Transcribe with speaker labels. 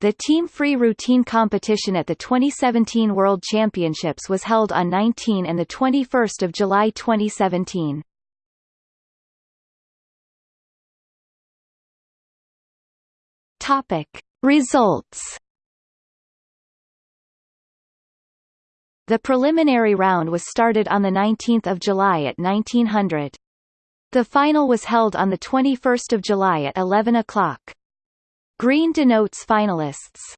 Speaker 1: The team free routine competition at the 2017 World Championships was held on 19 and 21 July 2017. Topic. Results The preliminary round was started on 19 July at 1900. The final was held on 21 July at 11 o'clock. Green denotes finalists.